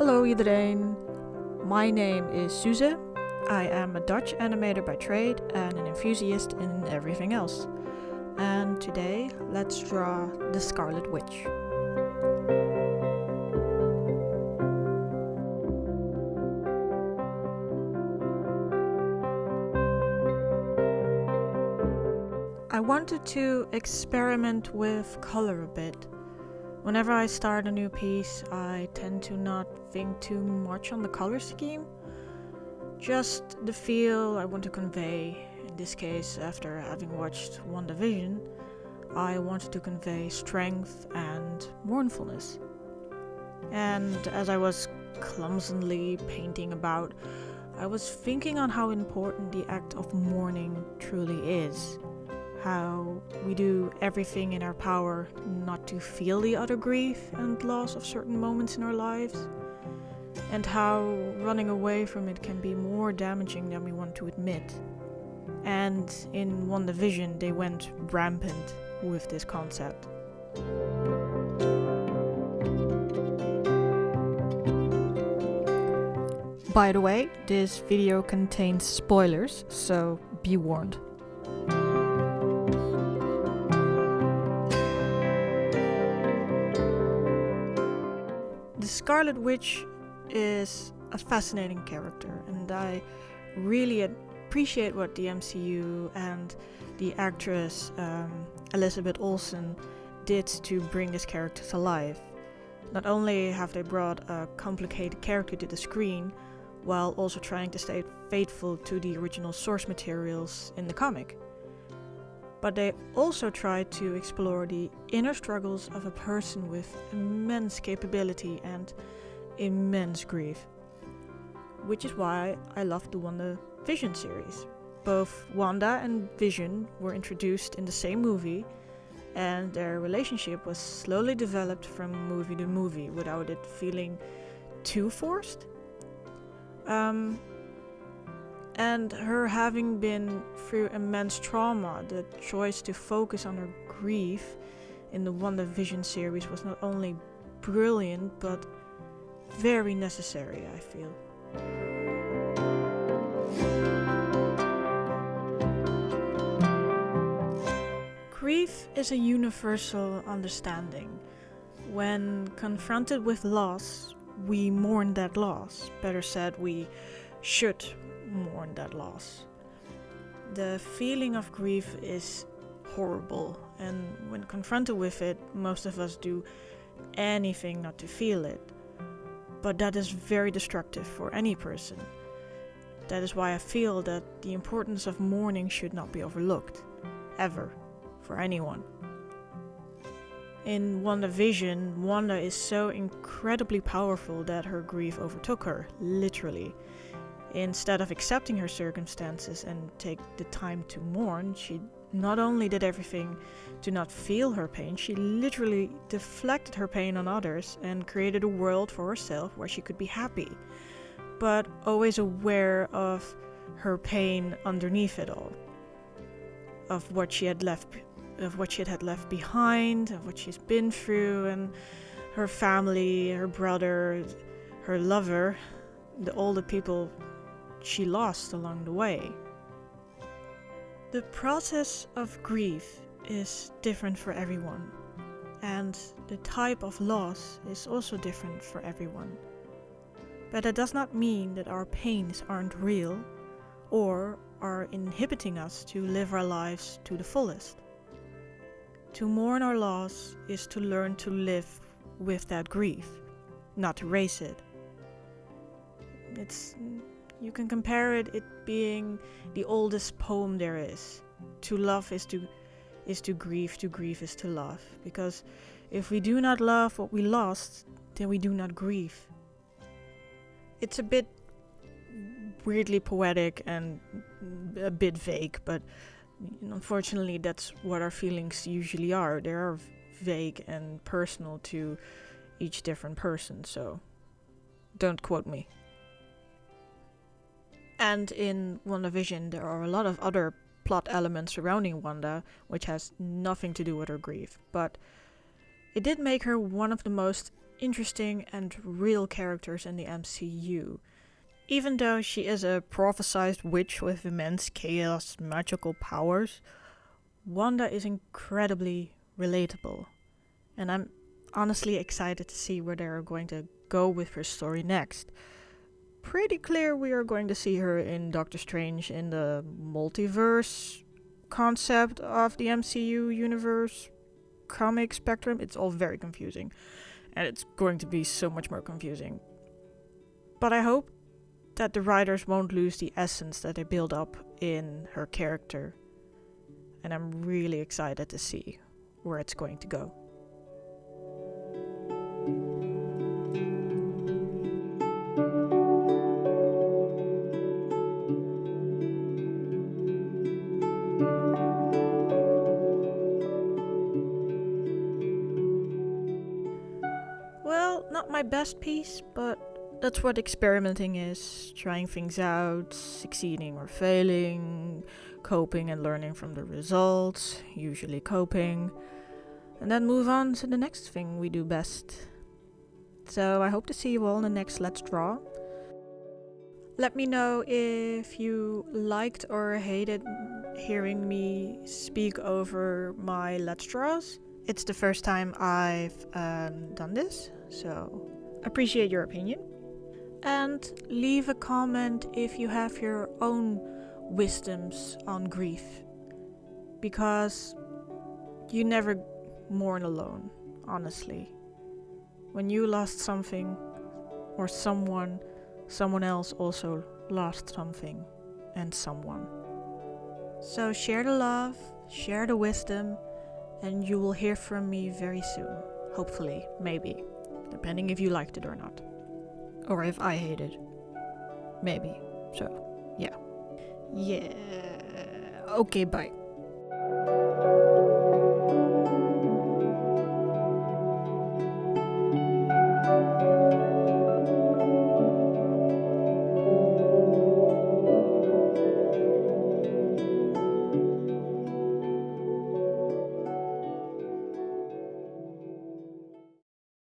Hallo iedereen. My name is Suze. I am a Dutch animator by trade and an enthusiast in everything else. And today, let's draw the Scarlet Witch. I wanted to experiment with color a bit. Whenever I start a new piece, I tend to not think too much on the color scheme. Just the feel I want to convey. In this case, after having watched WandaVision, I wanted to convey strength and mournfulness. And as I was clumsily painting about, I was thinking on how important the act of mourning truly is how we do everything in our power not to feel the utter grief and loss of certain moments in our lives, and how running away from it can be more damaging than we want to admit. And in WandaVision, they went rampant with this concept. By the way, this video contains spoilers, so be warned. Scarlet Witch is a fascinating character, and I really appreciate what the MCU and the actress um, Elizabeth Olsen did to bring this character to life. Not only have they brought a complicated character to the screen, while also trying to stay faithful to the original source materials in the comic but they also try to explore the inner struggles of a person with immense capability and immense grief. Which is why I love the Wanda Vision series. Both Wanda and Vision were introduced in the same movie, and their relationship was slowly developed from movie to movie without it feeling too forced. Um, and her having been through immense trauma, the choice to focus on her grief in the WandaVision series was not only brilliant but very necessary, I feel. Grief is a universal understanding. When confronted with loss, we mourn that loss. Better said, we should mourn that loss. The feeling of grief is horrible, and when confronted with it, most of us do anything not to feel it. But that is very destructive for any person. That is why I feel that the importance of mourning should not be overlooked, ever, for anyone. In WandaVision, Wanda is so incredibly powerful that her grief overtook her, literally. Instead of accepting her circumstances and take the time to mourn, she not only did everything to not feel her pain, she literally deflected her pain on others and created a world for herself where she could be happy, but always aware of her pain underneath it all, of what she had left, of what she had left behind, of what she's been through, and her family, her brother, her lover, the, all the people she lost along the way. The process of grief is different for everyone, and the type of loss is also different for everyone. But that does not mean that our pains aren't real or are inhibiting us to live our lives to the fullest. To mourn our loss is to learn to live with that grief, not to erase it. It's you can compare it it being the oldest poem there is. To love is to is to grieve, to grieve is to love. Because if we do not love what we lost, then we do not grieve. It's a bit weirdly poetic and a bit vague, but unfortunately that's what our feelings usually are. They are vague and personal to each different person, so don't quote me. And in WandaVision, there are a lot of other plot elements surrounding Wanda, which has nothing to do with her grief. But it did make her one of the most interesting and real characters in the MCU. Even though she is a prophesized witch with immense chaos magical powers, Wanda is incredibly relatable. And I'm honestly excited to see where they're going to go with her story next. Pretty clear we are going to see her in Doctor Strange in the multiverse concept of the MCU universe comic spectrum. It's all very confusing. And it's going to be so much more confusing. But I hope that the writers won't lose the essence that they build up in her character. And I'm really excited to see where it's going to go. Best piece, but that's what experimenting is trying things out, succeeding or failing, coping and learning from the results, usually coping, and then move on to the next thing we do best. So I hope to see you all in the next Let's Draw. Let me know if you liked or hated hearing me speak over my Let's Draws. It's the first time I've um, done this, so appreciate your opinion. And leave a comment if you have your own wisdoms on grief. Because you never mourn alone, honestly. When you lost something or someone, someone else also lost something and someone. So share the love, share the wisdom, and you will hear from me very soon. Hopefully, maybe, depending if you liked it or not. Or if I hate it, Maybe. So, yeah. Yeah. Okay, bye.